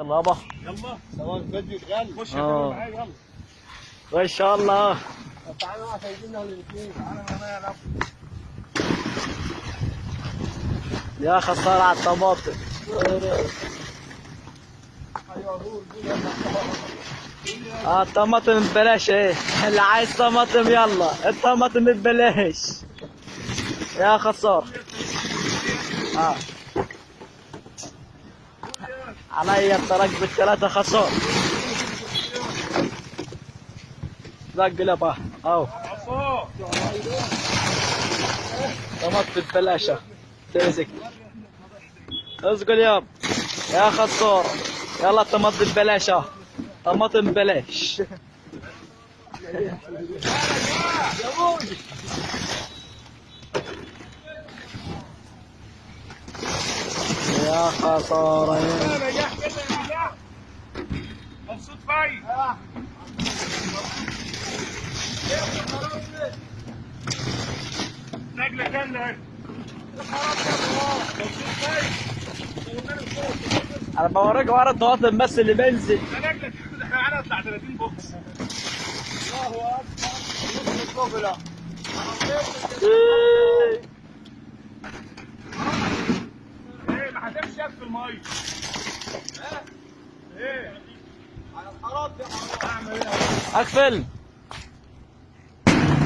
يلا يابا يلا. سواء فيديو غالي خش آه. يا معايا يلا. ما شاء الله. تعالى مع سيدنا الاثنين. تعالى معايا يا رب. يا خسارة على الطماطم. آه الطماطم ببلاش إيه. اللي عايز طماطم يلا. الطماطم ببلاش. يا خسارة آه. عليا الطرق بالثلاثة خسارة زق لبا أو. عصا طماطم ببلاش تمسك اسقل ياب يا خسارة. يلا طماطم ببلاش آه. طماطم ببلاش. نجاح مبسوط فايز أنا بوريك ورا الطماطم بس اللي بنزل إحنا معانا بتاع 30 بوكس الله أكبر نص الكوبلا إيه ما هتمشي في الميه إيه. على الحرام دي حرام أعمل إيه؟ أقفل.